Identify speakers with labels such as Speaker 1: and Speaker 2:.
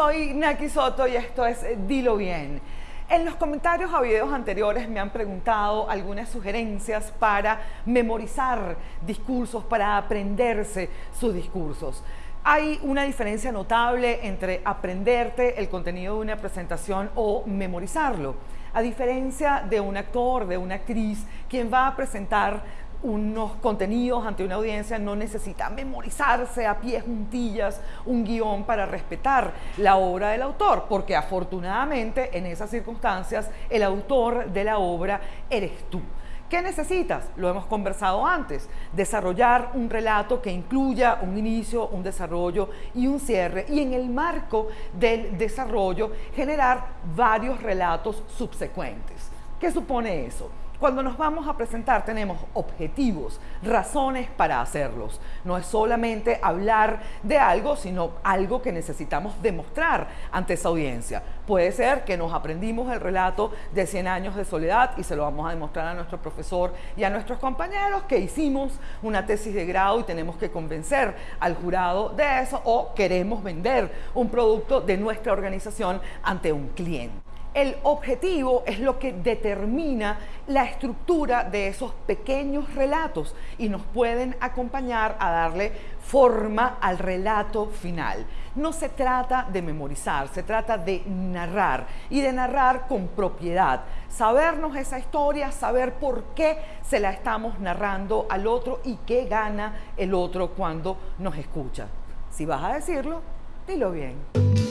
Speaker 1: soy Naki Soto y esto es Dilo Bien. En los comentarios a videos anteriores me han preguntado algunas sugerencias para memorizar discursos, para aprenderse sus discursos. Hay una diferencia notable entre aprenderte el contenido de una presentación o memorizarlo. A diferencia de un actor, de una actriz, quien va a presentar unos contenidos ante una audiencia no necesita memorizarse a pies juntillas un guion para respetar la obra del autor, porque afortunadamente en esas circunstancias el autor de la obra eres tú. ¿Qué necesitas? Lo hemos conversado antes, desarrollar un relato que incluya un inicio, un desarrollo y un cierre y en el marco del desarrollo generar varios relatos subsecuentes. ¿Qué supone eso? Cuando nos vamos a presentar tenemos objetivos, razones para hacerlos. No es solamente hablar de algo, sino algo que necesitamos demostrar ante esa audiencia. Puede ser que nos aprendimos el relato de 100 años de soledad y se lo vamos a demostrar a nuestro profesor y a nuestros compañeros que hicimos una tesis de grado y tenemos que convencer al jurado de eso o queremos vender un producto de nuestra organización ante un cliente. El objetivo es lo que determina la estructura de esos pequeños relatos y nos pueden acompañar a darle forma al relato final. No se trata de memorizar, se trata de narrar y de narrar con propiedad. Sabernos esa historia, saber por qué se la estamos narrando al otro y qué gana el otro cuando nos escucha. Si vas a decirlo, dilo bien.